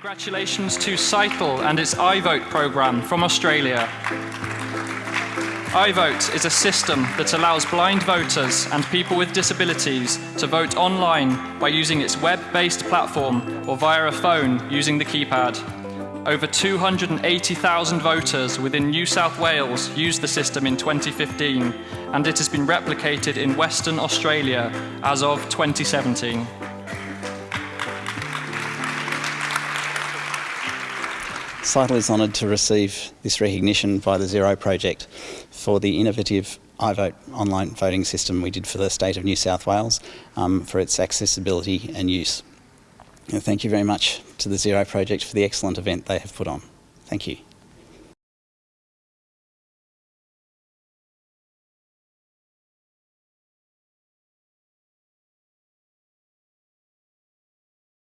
Congratulations to Scytl and its iVote program from Australia. iVote is a system that allows blind voters and people with disabilities to vote online by using its web-based platform or via a phone using the keypad. Over 280,000 voters within New South Wales used the system in 2015 and it has been replicated in Western Australia as of 2017. Scytl is honoured to receive this recognition by the Zero project for the innovative iVote online voting system we did for the state of New South Wales um, for its accessibility and use. And thank you very much to the Zero project for the excellent event they have put on. Thank you.